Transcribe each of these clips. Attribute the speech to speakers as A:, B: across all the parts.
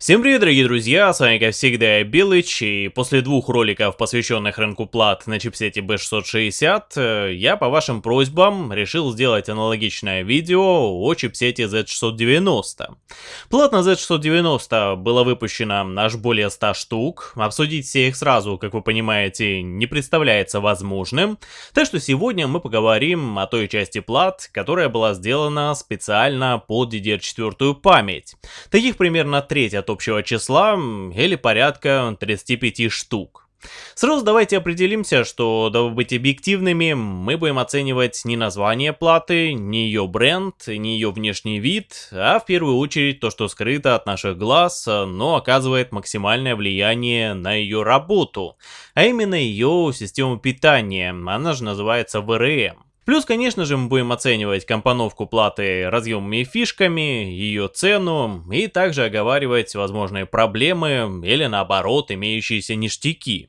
A: Всем привет, дорогие друзья, с вами как всегда Билыч, и после двух роликов, посвященных рынку плат на чипсете B660, э, я по вашим просьбам решил сделать аналогичное видео о чипсете Z690. Плат на Z690 было выпущено аж более 100 штук, обсудить все их сразу, как вы понимаете, не представляется возможным, так что сегодня мы поговорим о той части плат, которая была сделана специально под DDR4 память. Таких примерно треть от общего числа или порядка 35 штук. Сразу давайте определимся, что, дабы быть объективными, мы будем оценивать не название платы, не ее бренд, не ее внешний вид, а в первую очередь то, что скрыто от наших глаз, но оказывает максимальное влияние на ее работу, а именно ее систему питания, она же называется VRM. Плюс, конечно же, мы будем оценивать компоновку платы разъемами и фишками, ее цену, и также оговаривать возможные проблемы или наоборот имеющиеся ништяки.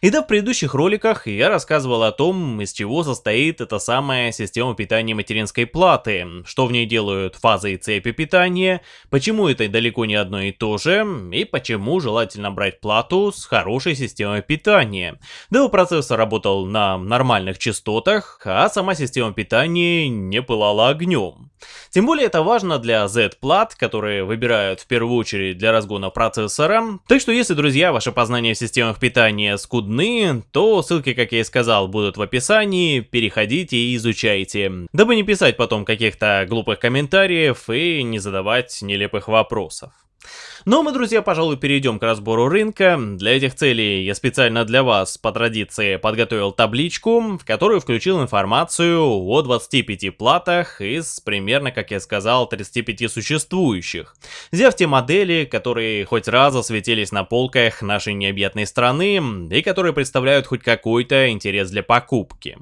A: И да, в предыдущих роликах я рассказывал о том, из чего состоит эта самая система питания материнской платы, что в ней делают фазы и цепи питания, почему это далеко не одно и то же, и почему желательно брать плату с хорошей системой питания. Дабы процессор работал на нормальных частотах, а сама система питания не пылала огнем. Тем более это важно для Z-плат, которые выбирают в первую очередь для разгона процессора. Так что если, друзья, ваше познание в системах питания скудны, то ссылки, как я и сказал, будут в описании, переходите и изучайте, дабы не писать потом каких-то глупых комментариев и не задавать нелепых вопросов. Но мы, друзья, пожалуй, перейдем к разбору рынка. Для этих целей я специально для вас, по традиции, подготовил табличку, в которую включил информацию о 25 платах из примерно, как я сказал, 35 существующих. Взяв те модели, которые хоть раз засветились на полках нашей необъятной страны и которые представляют хоть какой-то интерес для покупки.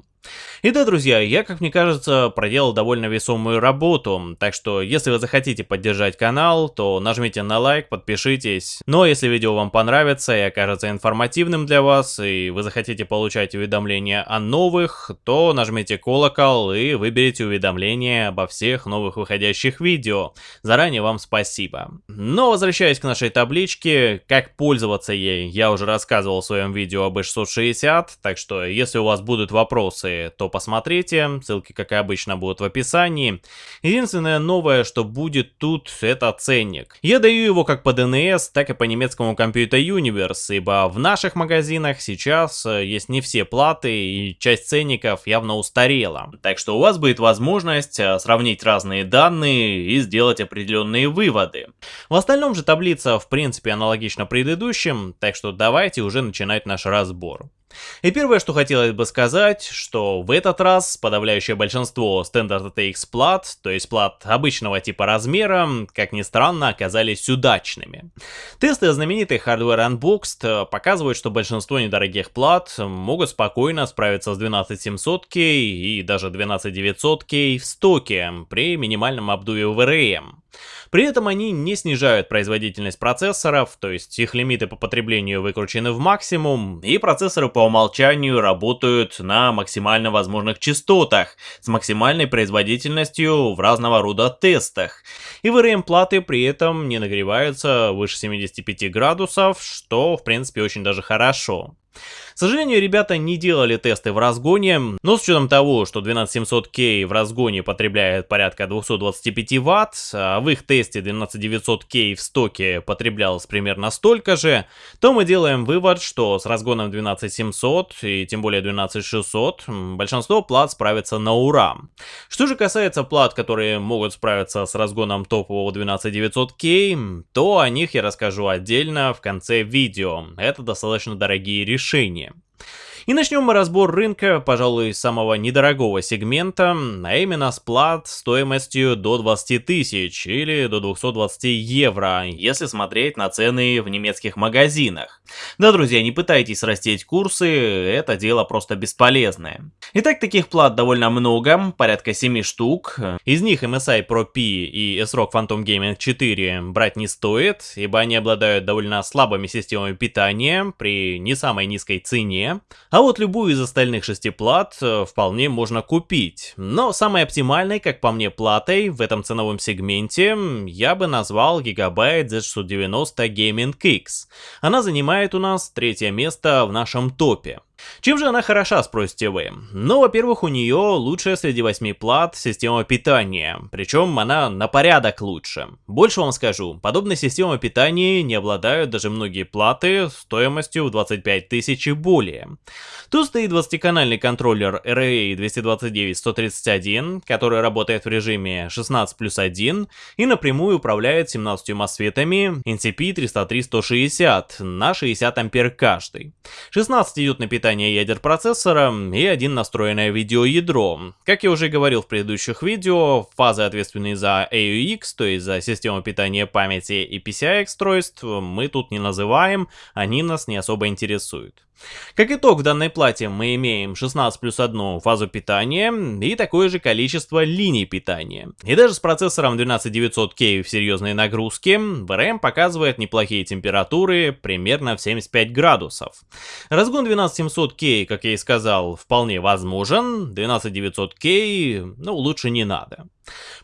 A: И да, друзья, я, как мне кажется, проделал довольно весомую работу, так что если вы захотите поддержать канал, то нажмите на лайк, подпишитесь. Но ну, а если видео вам понравится и окажется информативным для вас, и вы захотите получать уведомления о новых, то нажмите колокол и выберите уведомления обо всех новых выходящих видео. Заранее вам спасибо. Но возвращаясь к нашей табличке, как пользоваться ей, я уже рассказывал в своем видео об E660, так что если у вас будут вопросы, то посмотрите, ссылки, как и обычно, будут в описании. Единственное новое, что будет тут, это ценник. Я даю его как по DNS, так и по немецкому Computer Universe, ибо в наших магазинах сейчас э, есть не все платы, и часть ценников явно устарела. Так что у вас будет возможность э, сравнить разные данные и сделать определенные выводы. В остальном же таблица в принципе аналогична предыдущим, так что давайте уже начинать наш разбор. И первое, что хотелось бы сказать, что в этот раз подавляющее большинство Standard ATX плат, то есть плат обычного типа размера, как ни странно, оказались удачными. Тесты знаменитый Hardware Unboxed показывают, что большинство недорогих плат могут спокойно справиться с 12700K и даже 12900K в стоке при минимальном обдуве VRM. При этом они не снижают производительность процессоров, то есть их лимиты по потреблению выкручены в максимум, и процессоры по умолчанию работают на максимально возможных частотах, с максимальной производительностью в разного рода тестах. И VRM-платы при этом не нагреваются выше 75 градусов, что в принципе очень даже хорошо. К сожалению, ребята не делали тесты в разгоне, но с учетом того, что 12700K в разгоне потребляет порядка 225 Вт, а в их тесте 12900K в стоке потреблялось примерно столько же, то мы делаем вывод, что с разгоном 12700 и тем более 12600 большинство плат справится на ура. Что же касается плат, которые могут справиться с разгоном топового 12900K, то о них я расскажу отдельно в конце видео. Это достаточно дорогие решения обучения. И начнем мы разбор рынка, пожалуй, самого недорогого сегмента, а именно с плат стоимостью до 20 тысяч или до 220 евро, если смотреть на цены в немецких магазинах. Да, друзья, не пытайтесь растить курсы, это дело просто бесполезное. Итак, таких плат довольно много, порядка 7 штук. Из них MSI Pro P и SROG Phantom Gaming 4 брать не стоит, ибо они обладают довольно слабыми системами питания при не самой низкой цене, А вот любую из остальных шести плат э, вполне можно купить. Но самой оптимальной, как по мне, платой в этом ценовом сегменте я бы назвал Gigabyte Z690 Gaming X. Она занимает у нас третье место в нашем топе. Чем же она хороша, спросите вы? Ну, во-первых, у нее лучшая среди 8 плат система питания, причем она на порядок лучше. Больше вам скажу, подобной системой питания не обладают даже многие платы стоимостью в 25 тысяч и более. Тут стоит 20-канальный контроллер RA 229-131, который работает в режиме 16 плюс 1 и напрямую управляет 17 мосфетами NCP-303-160 на 60 ампер каждый. 16 идет на питание питания ядер процессора и один настроенное видеоядро. Как я уже говорил в предыдущих видео, фазы ответственные за AUX, то есть за систему питания памяти и PCI устройств, мы тут не называем, они нас не особо интересуют. Как итог, в данной плате мы имеем 16 плюс 1 фазу питания и такое же количество линий питания. И даже с процессором 12900K в серьезной нагрузке, VRM показывает неплохие температуры примерно в 75 градусов. Разгон 12700K, как я и сказал, вполне возможен, 12900K, ну лучше не надо.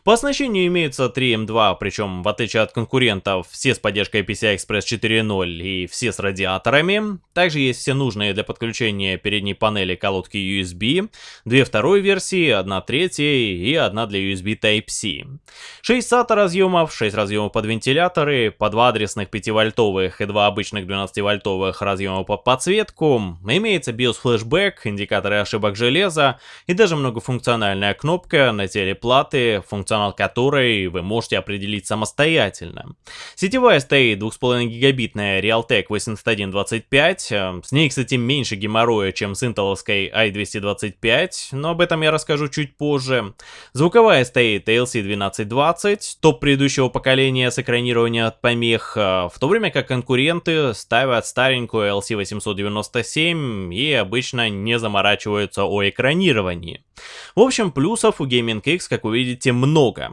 A: По оснащению имеется 3 M2, причем в отличие от конкурентов, все с поддержкой PCI Express 4.0 и все с радиаторами. Также есть все нужные для подключения передней панели колодки USB, две второй версии, одна третья и одна для USB Type-C. 6 SATA разъемов, 6 разъемов под вентиляторы, по 2 адресных 5-вольтовых и 2 обычных 12-вольтовых разъема под подсветку, имеется BIOS Flashback, индикаторы ошибок железа и даже многофункциональная кнопка на теле платы функционал которой вы можете определить самостоятельно. Сетевая стоит 2,5 гигабитная Realtek 8125, э, с ней, кстати, меньше геморроя, чем с интеловской i225, но об этом я расскажу чуть позже. Звуковая стоит ALC 1220, топ предыдущего поколения с экранированием от помех, э, в то время как конкуренты ставят старенькую LC 897 и обычно не заморачиваются о экранировании. В общем, плюсов у Gaming X, как вы видите, много.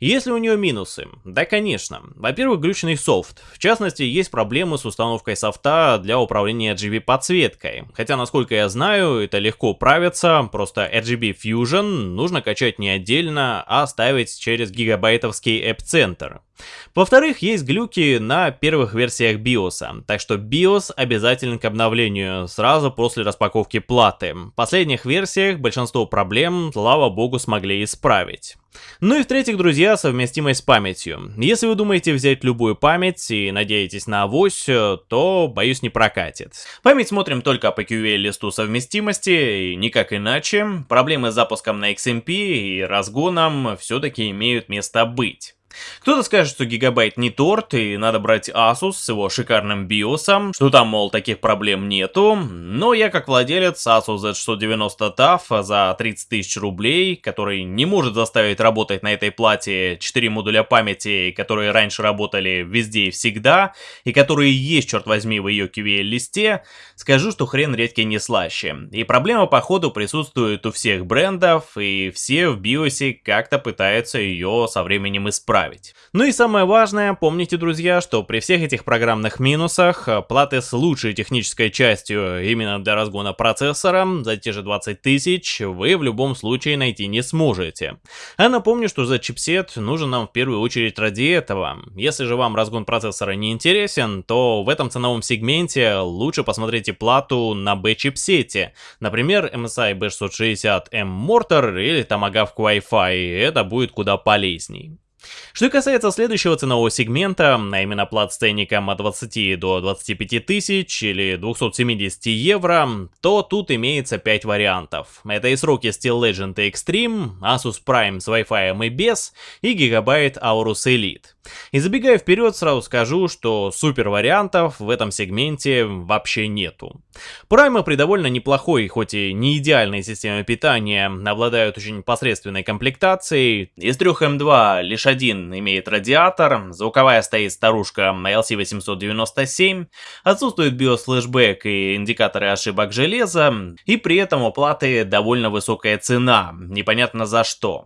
A: Есть ли у нее минусы? Да, конечно. Во-первых, глючный софт. В частности, есть проблемы с установкой софта для управления RGB подсветкой. Хотя, насколько я знаю, это легко правится, просто RGB Fusion нужно качать не отдельно, а ставить через гигабайтовский App-центр. Во-вторых, есть глюки на первых версиях BIOS, так что BIOS обязателен к обновлению сразу после распаковки платы. В последних версиях большинство проблем, слава богу, смогли исправить. Ну и в-третьих, друзья, совместимость с памятью. Если вы думаете взять любую память и надеетесь на авось, то, боюсь, не прокатит. Память смотрим только по QA-листу совместимости, и никак иначе. Проблемы с запуском на XMP и разгоном все-таки имеют место быть. Кто-то скажет, что гигабайт не торт, и надо брать Asus с его шикарным биосом, что там, мол, таких проблем нету, но я как владелец Asus Z690 TUF за 30 тысяч рублей, который не может заставить работать на этой плате 4 модуля памяти, которые раньше работали везде и всегда, и которые есть, черт возьми, в ее QVL-листе, скажу, что хрен редкий не слаще. И проблема, походу, присутствует у всех брендов, и все в биосе как-то пытаются ее со временем исправить исправить. Ну и самое важное, помните, друзья, что при всех этих программных минусах, э, платы с лучшей технической частью именно для разгона процессора за те же 20 тысяч вы в любом случае найти не сможете. А напомню, что за чипсет нужен нам в первую очередь ради этого. Если же вам разгон процессора не интересен, то в этом ценовом сегменте лучше посмотрите плату на B-чипсете. Например, MSI B660M Mortar или Tomahawk Wi-Fi, это будет куда полезней. Что касается следующего ценового сегмента, а именно плат от 20 до 25 тысяч или 270 евро, то тут имеется 5 вариантов. Это и сроки Steel Legend и Extreme, Asus Prime с Wi-Fi и без, и Gigabyte Aorus Elite. И забегая вперед, сразу скажу, что супер вариантов в этом сегменте вообще нету. Праймы при довольно неплохой, хоть и не идеальной системе питания, обладают очень посредственной комплектацией. Из трех М2 лишь 801 имеет радиатор, звуковая стоит старушка LC897, отсутствует флешбэк и индикаторы ошибок железа, и при этом у платы довольно высокая цена, непонятно за что.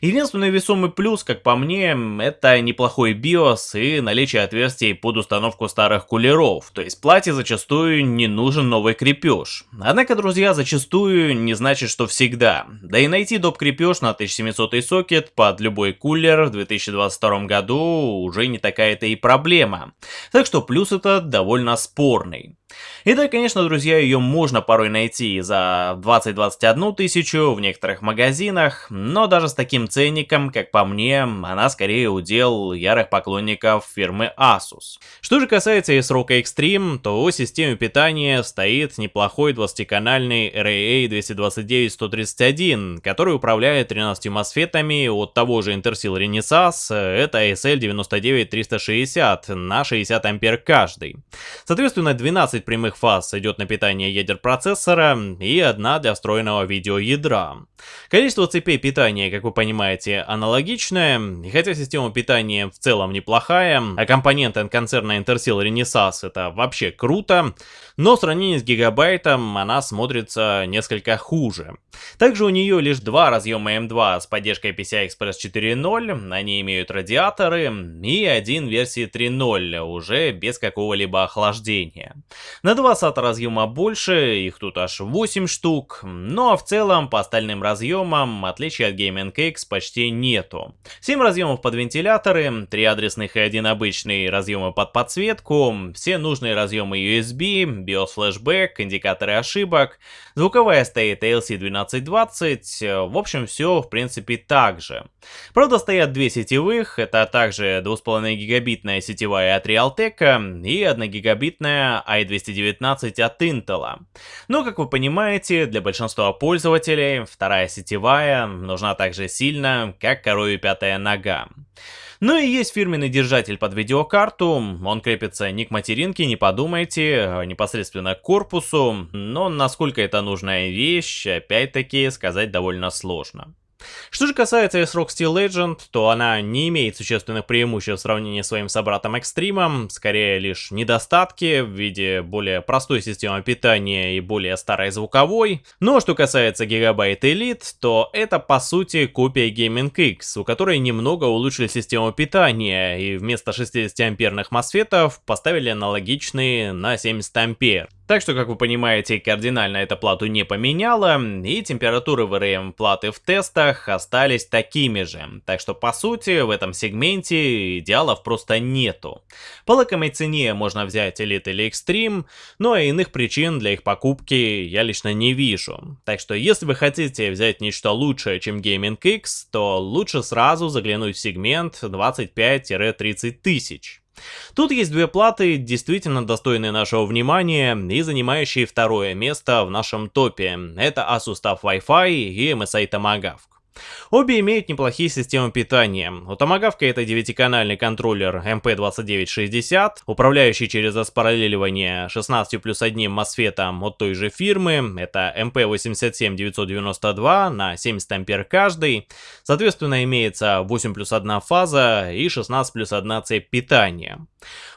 A: Единственный весомый плюс, как по мне, это неплохой BIOS и наличие отверстий под установку старых кулеров, то есть плате зачастую не нужен новый крепеж. Однако, друзья, зачастую не значит, что всегда. Да и найти доп крепеж на 1700 сокет под любой кулер в 2022 году уже не такая-то и проблема. Так что плюс это довольно спорный. И да, конечно, друзья, ее можно порой найти за 20-21 тысячу в некоторых магазинах, но даже с таким ценником, как по мне, она скорее удел ярых поклонников фирмы Asus. Что же касается S-Rock Extreme, то у системы питания стоит неплохой 20-канальный RAA 229-131, который управляет 13 мосфетами от того же Intersil Renesas, это SL99360 на 60 ампер каждый. Соответственно, 12 прямых фаз идет на питание ядер процессора и одна для встроенного видеоядра. Количество цепей питания, как вы понимаете, аналогичное, и хотя система питания в целом неплохая, а компоненты концерна Intersil Renesas это вообще круто, но в сравнении с гигабайтом она смотрится несколько хуже. Также у нее лишь два разъема M2 с поддержкой PCI Express 4.0, они имеют радиаторы, и один версии 3.0, уже без какого-либо охлаждения. На 2 SATA разъема больше, их тут аж 8 штук, но в целом по остальным разъемам отличий от Gaming X почти нету. 7 разъемов под вентиляторы, 3 адресных и один обычный разъемы под подсветку, все нужные разъемы USB, BIOS флешбэк, индикаторы ошибок, звуковая стоит ALC1220, в общем все в принципе так же. Правда стоят две сетевых, это также 2,5 гигабитная сетевая от Realtek и 1 гигабитная i219 от Intel. Но как вы понимаете, для большинства пользователей вторая сетевая нужна так же сильно, как корове пятая нога. Ну и есть фирменный держатель под видеокарту, он крепится не к материнке, не подумайте, а непосредственно к корпусу, но насколько это нужная вещь, опять-таки сказать довольно сложно. Что же касается S-Rock Steel Legend, то она не имеет существенных преимуществ в сравнении с своим собратом Extreme, скорее лишь недостатки в виде более простой системы питания и более старой звуковой. Но что касается Gigabyte Elite, то это по сути копия Gaming X, у которой немного улучшили систему питания и вместо 60 амперных мосфетов поставили аналогичные на 70 ампер. Так что, как вы понимаете, кардинально эта плату не поменяла, и температуры VRM платы в тестах остались такими же. Так что, по сути, в этом сегменте идеалов просто нету. По лакомой цене можно взять Elite или Extreme, но иных причин для их покупки я лично не вижу. Так что, если вы хотите взять нечто лучшее, чем Gaming X, то лучше сразу заглянуть в сегмент 25-30 тысяч. Тут есть две платы, действительно достойные нашего внимания и занимающие второе место в нашем топе. Это Asus TUF Wi-Fi и MSI Tomahawk. Обе имеют неплохие системы питания. У Tomahawk это 9-канальный контроллер MP2960, управляющий через распараллеливание 16 плюс 1 мосфетом от той же фирмы. Это MP87992 на 70 ампер каждый. Соответственно, имеется 8 плюс 1 фаза и 16 плюс 1 цепь питания.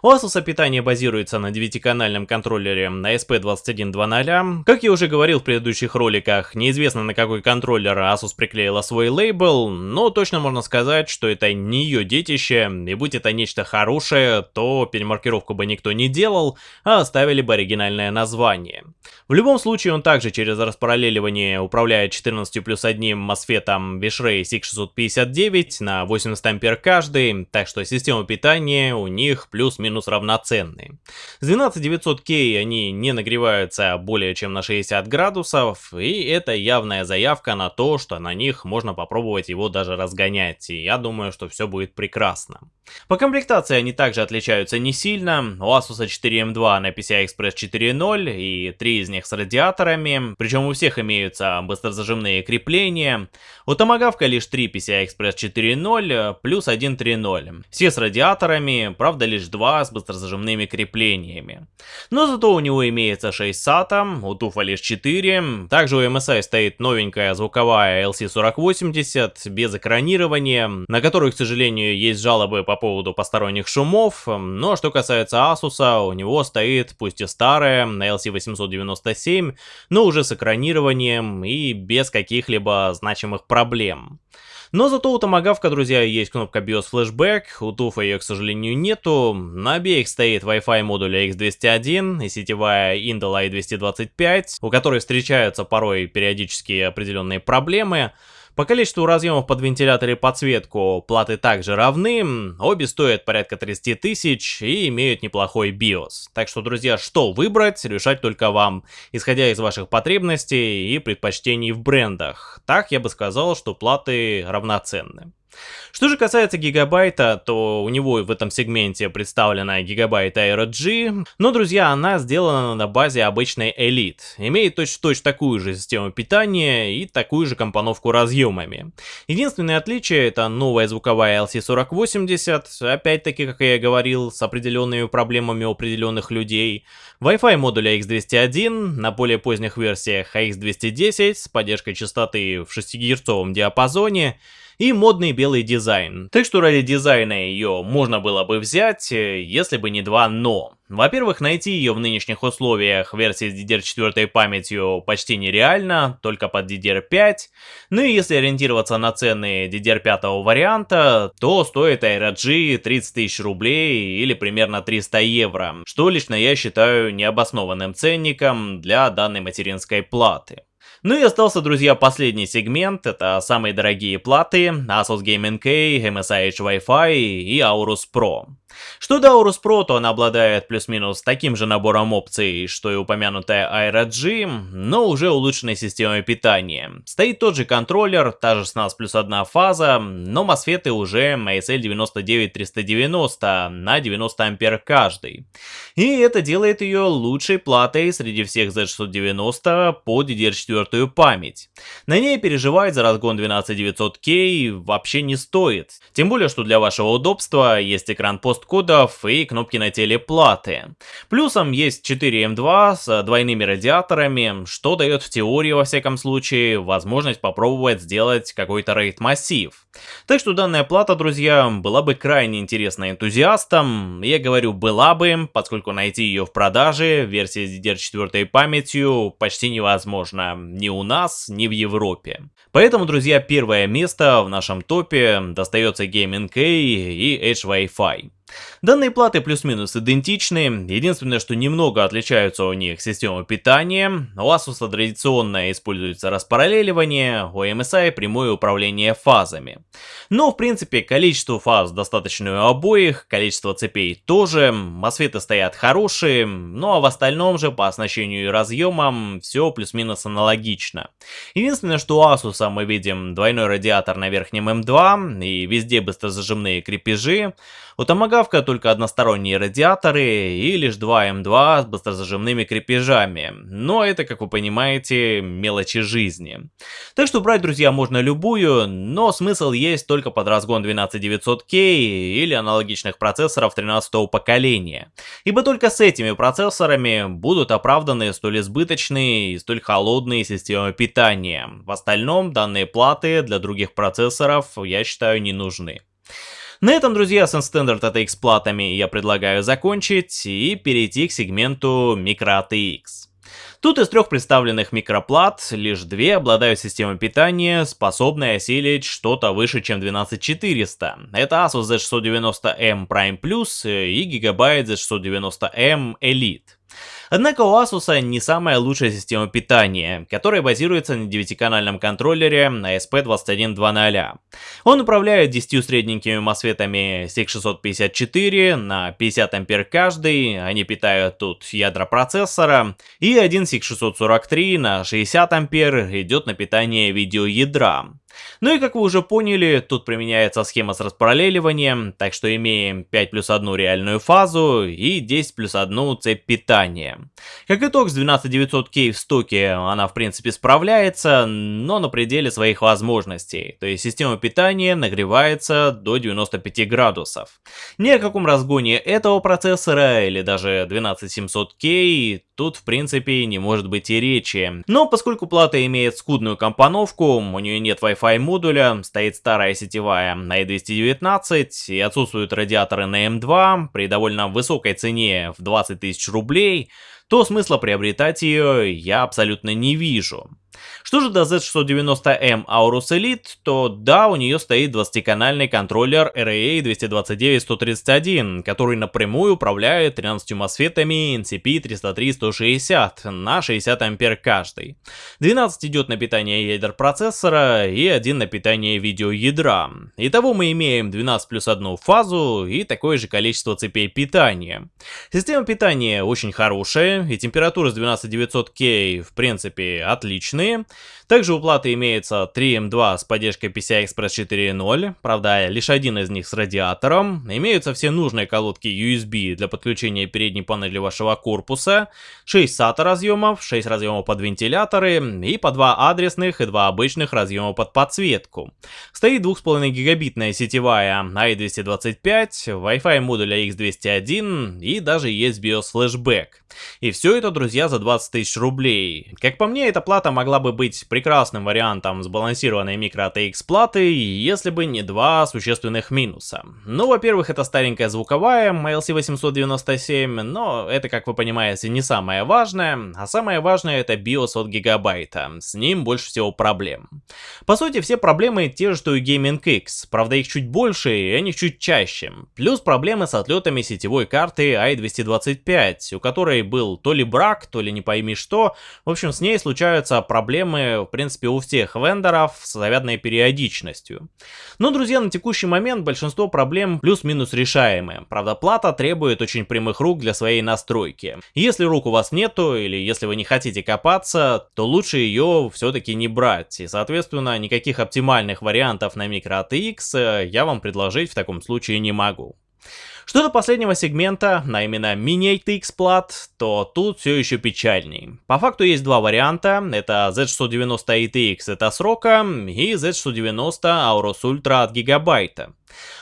A: У Asus питание базируется на 9-канальном контроллере на SP2100. Как я уже говорил в предыдущих роликах, неизвестно на какой контроллер Asus приклеила свой лейбл, но точно можно сказать, что это не ее детище, и будь это нечто хорошее, то перемаркировку бы никто не делал, а оставили бы оригинальное название. В любом случае он также через распараллеливание управляет 14 плюс 1 мосфетом Vishray SIG659 на 80 ампер каждый, так что система питания у них плюс-минус равноценные. С 12900K они не нагреваются более чем на 60 градусов, и это явная заявка на то, что на них можно попробовать его даже разгонять, и я думаю, что все будет прекрасно. По комплектации они также отличаются не сильно, у Asus 4M2 на PCI Express 4.0 и 3 из них с радиаторами, причем у всех имеются быстрозажимные крепления, у Tomahawk лишь 3 PCI Express 4.0 плюс 1 3.0, все с радиаторами, правда лишь лишь два с быстрозажимными креплениями. Но зато у него имеется 6 SATA, у туфа лишь 4, также у MSI стоит новенькая звуковая LC4080 без экранирования, на которую, к сожалению, есть жалобы по поводу посторонних шумов, но что касается Asus, у него стоит, пусть и старая, на LC897, но уже с экранированием и без каких-либо значимых проблем. Но зато у Томагавка, друзья, есть кнопка BIOS Flashback, у Туфа ее, к сожалению, нету. На обеих стоит Wi-Fi модуля X201 и сетевая Intel i225, у которой встречаются порой периодически определенные проблемы. По количеству разъемов под вентилятор и подсветку платы также равны, обе стоят порядка 30 тысяч и имеют неплохой BIOS. Так что, друзья, что выбрать, решать только вам, исходя из ваших потребностей и предпочтений в брендах. Так я бы сказал, что платы равноценны. Что же касается гигабайта, то у него в этом сегменте представлена гигабайт Aero G, но, друзья, она сделана на базе обычной Elite, имеет точно-точно такую же систему питания и такую же компоновку разъемами. Единственное отличие это новая звуковая LC4080, опять-таки, как я и говорил, с определенными проблемами у определенных людей, Wi-Fi модуля X201 на более поздних версиях AX210 с поддержкой частоты в 6 Гц диапазоне, и модный белый дизайн. Так что ради дизайна ее можно было бы взять, э, если бы не два но. Во-первых, найти ее в нынешних условиях версии с DDR4 памятью почти нереально, только под DDR5. Ну и если ориентироваться на цены DDR5 варианта, то стоит AeroG 30 тысяч рублей или примерно 300 евро, что лично я считаю необоснованным ценником для данной материнской платы. Ну и остался, друзья, последний сегмент, это самые дорогие платы, Asus Gaming K, MSI H Wi-Fi и Aorus Pro. Что до Aorus Pro, то она обладает плюс-минус таким же набором опций, что и упомянутая Aero G, но уже улучшенной системой питания. Стоит тот же контроллер, та же 16 плюс 1 фаза, но мосфеты уже ASL 99390 на 90 ампер каждый. И это делает ее лучшей платой среди всех Z690 по DDR4 память. На ней переживать за разгон 12900K вообще не стоит. Тем более, что для вашего удобства есть экран пост кодов и кнопки на теле платы. Плюсом есть 4 M2 с двойными радиаторами, что дает в теории, во всяком случае, возможность попробовать сделать какой-то рейд-массив. Так что данная плата, друзья, была бы крайне интересна энтузиастам. Я говорю была бы, поскольку найти ее в продаже, версии с DDR4 памятью, почти невозможно ни у нас, ни в Европе. Поэтому, друзья, первое место в нашем топе достается Gaming K и Edge Wi-Fi. Данные платы плюс-минус идентичны, единственное, что немного отличаются у них система питания, у Asus традиционно используется распараллеливание, у MSI прямое управление фазами. Но в принципе количество фаз достаточно у обоих, количество цепей тоже, мосфеты стоят хорошие, ну а в остальном же по оснащению и разъемам все плюс-минус аналогично. Единственное, что у Asus мы видим двойной радиатор на верхнем M2 и везде быстрозажимные крепежи, у Томагавка только односторонние радиаторы и лишь два М2 с быстрозажимными крепежами, но это, как вы понимаете, мелочи жизни. Так что брать, друзья, можно любую, но смысл есть только под разгон 12900K или аналогичных процессоров 13 поколения, ибо только с этими процессорами будут оправданы столь избыточные и столь холодные системы питания. В остальном данные платы для других процессоров, я считаю, не нужны. На этом, друзья, с Unstandard ATX платами я предлагаю закончить и перейти к сегменту Micro ATX. Тут из трех представленных микроплат, лишь две обладают системой питания, способной осилить что-то выше, чем 12400. Это Asus Z690M Prime Plus и Gigabyte Z690M Elite. Однако у Asus не самая лучшая система питания, которая базируется на 9-канальном контроллере ASP2100. Он управляет 10 средненькими мосфетами SIG654 на 50 ампер каждый, они питают тут ядра процессора, и один SIG643 на 60 ампер идет на питание видеоядра. Ну и как вы уже поняли, тут применяется схема с распараллеливанием, так что имеем 5 плюс 1 реальную фазу и 10 плюс 1 цепь питания. Как итог, с 12900K в стоке она в принципе справляется, но на пределе своих возможностей. То есть система питания нагревается до 95 градусов. Ни о каком разгоне этого процессора или даже 12700K тут в принципе не может быть и речи. Но поскольку плата имеет скудную компоновку, у нее нет Wi-Fi модуля, стоит старая сетевая на i219 и отсутствуют радиаторы на M2 при довольно высокой цене в 20 тысяч рублей, то смысла приобретать ее я абсолютно не вижу. Что же до Z690M Aorus Elite, то да, у нее стоит 20-канальный контроллер RAA 229-131, который напрямую управляет 13 мосфетами NCP 303-160 на 60 ампер каждый. 12 идет на питание ядер процессора и один на питание видеоядра. Итого мы имеем 12 плюс 1 фазу и такое же количество цепей питания. Система питания очень хорошая и температура с 12900K в принципе отличная стороны. Также у платы имеется 3M2 с поддержкой PCI Express 4.0, правда лишь один из них с радиатором. Имеются все нужные колодки USB для подключения передней панели вашего корпуса, 6 SATA разъемов, 6 разъемов под вентиляторы и по 2 адресных и 2 обычных разъема под подсветку. Стоит 2,5 гигабитная сетевая i225, Wi-Fi модуля X201 и даже есть BIOS флешбэк. И все это, друзья, за 20 тысяч рублей. Как по мне, эта плата могла бы быть прекрасным вариантом сбалансированной микро ATX платы, если бы не два существенных минуса. Ну, во-первых, это старенькая звуковая MLC897, но это, как вы понимаете, не самое важное, а самое важное это BIOS от гигабайта, с ним больше всего проблем. По сути, все проблемы те же, что и Gaming X, правда их чуть больше и они чуть чаще. Плюс проблемы с отлетами сетевой карты i225, у которой был то ли брак, то ли не пойми что, в общем, с ней случаются проблемы, в принципе, у всех вендоров с завядной периодичностью. Но, друзья, на текущий момент большинство проблем плюс-минус решаемые. Правда, плата требует очень прямых рук для своей настройки. Если рук у вас нету, или если вы не хотите копаться, то лучше ее все-таки не брать. И, соответственно, никаких оптимальных вариантов на микро ATX я вам предложить в таком случае не могу. Что до последнего сегмента, на именно Mini ATX плат, то тут все еще печальней. По факту есть два варианта, это Z690 ATX это срока и Z690 Aorus Ultra от Гигабайта.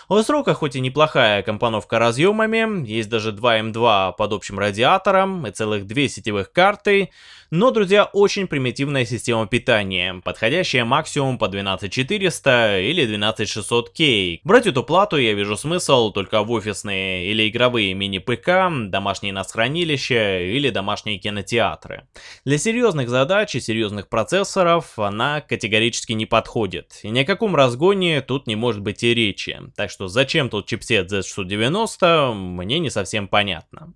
A: У срока хоть и неплохая компоновка разъемами, есть даже 2М2 под общим радиатором и целых две сетевых карты, но, друзья, очень примитивная система питания, подходящая максимум по 12400 или 12600K. Брать эту плату я вижу смысл только в офисные или игровые мини-ПК, домашние нас хранилища или домашние кинотеатры. Для серьезных задач и серьезных процессоров она категорически не подходит, и ни о каком разгоне тут не может быть и речи, так что зачем тут чипсет Z690, мне не совсем понятно.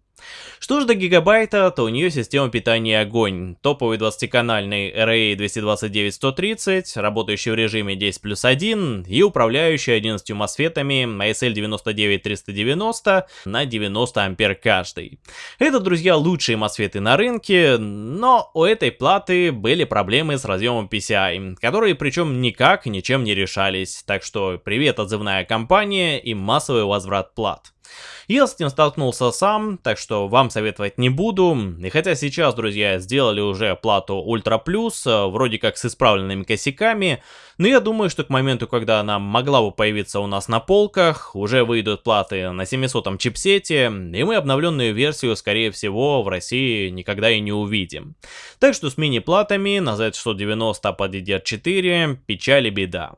A: Что же до гигабайта, то у нее система питания огонь. Топовый 20-канальный RA 229-130, работающий в режиме 10 плюс 1 и управляющий 11 мосфетами ASL 99390 на 90 ампер каждый. Это, друзья, лучшие мосфеты на рынке, но у этой платы были проблемы с разъемом PCI, которые причем никак ничем не решались, так что привет отзывная компания и массовый возврат плат. Я с этим столкнулся сам, так что вам советовать не буду. И хотя сейчас, друзья, сделали уже плату Ultra Plus, э, вроде как с исправленными косяками, но я думаю, что к моменту, когда она могла бы появиться у нас на полках, уже выйдут платы на 700 чипсете, и мы обновленную версию, скорее всего, в России никогда и не увидим. Так что с мини-платами на Z690 под DDR4 печаль и беда.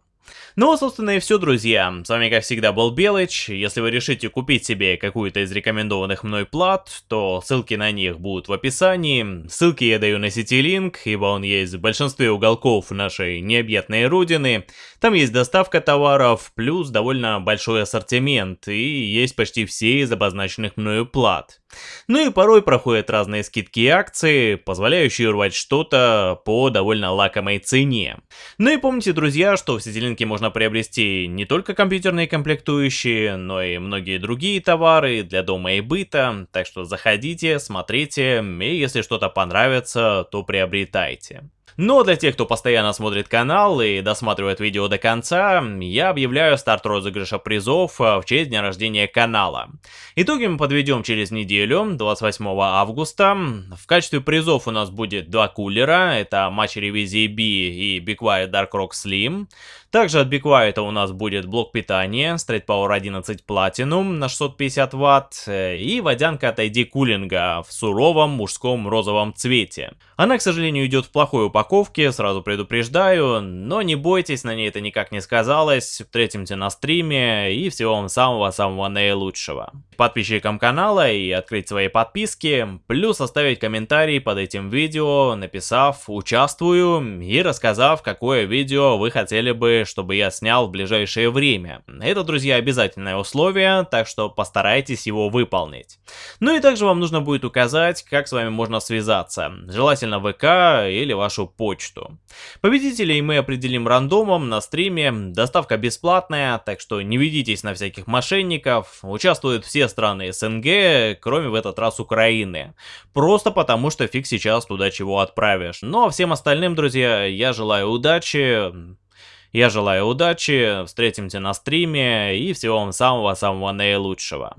A: Ну, собственно, и все, друзья. С вами, как всегда, был Белыч. Если вы решите купить себе какую-то из рекомендованных мной плат, то ссылки на них будут в описании. Ссылки я даю на CityLink, ибо он есть в большинстве уголков нашей необъятной родины. Там есть доставка товаров, плюс довольно большой ассортимент, и есть почти все из обозначенных мною плат. Ну и порой проходят разные скидки и акции, позволяющие урвать что-то по довольно лакомой цене. Ну и помните, друзья, что в CityLink можно приобрести не только компьютерные комплектующие, но и многие другие товары для дома и быта, так что заходите, смотрите, и если что-то понравится, то приобретайте. Но для тех, кто постоянно смотрит канал и досматривает видео до конца, я объявляю старт розыгрыша призов э, в честь дня рождения канала. Итоги мы подведем через неделю, 28 августа. В качестве призов у нас будет два кулера, это матч ревизии B и Be Quiet Dark Rock Slim. Также от Quiet у нас будет блок питания Straight Power 11 Platinum на 650 Вт э, и водянка от ID Cooling в суровом мужском розовом цвете. Она, к сожалению, идет в плохой упаковке, сразу предупреждаю, но не бойтесь, на ней это никак не сказалось, встретимся на стриме и всего вам самого-самого наилучшего. Подписчикам канала и открыть свои подписки, плюс оставить комментарий под этим видео, написав «Участвую» и рассказав, какое видео вы хотели бы, чтобы я снял в ближайшее время. Это, друзья, обязательное условие, так что постарайтесь его выполнить. Ну и также вам нужно будет указать, как с вами можно связаться, желательно ВК или вашу почту. Победителей мы определим рандомом на стриме, доставка бесплатная, так что не ведитесь на всяких мошенников, участвуют все страны СНГ, кроме в этот раз Украины. Просто потому, что фиг сейчас туда чего отправишь. Ну а всем остальным, друзья, я желаю удачи, я желаю удачи, встретимся на стриме и всего вам самого-самого наилучшего.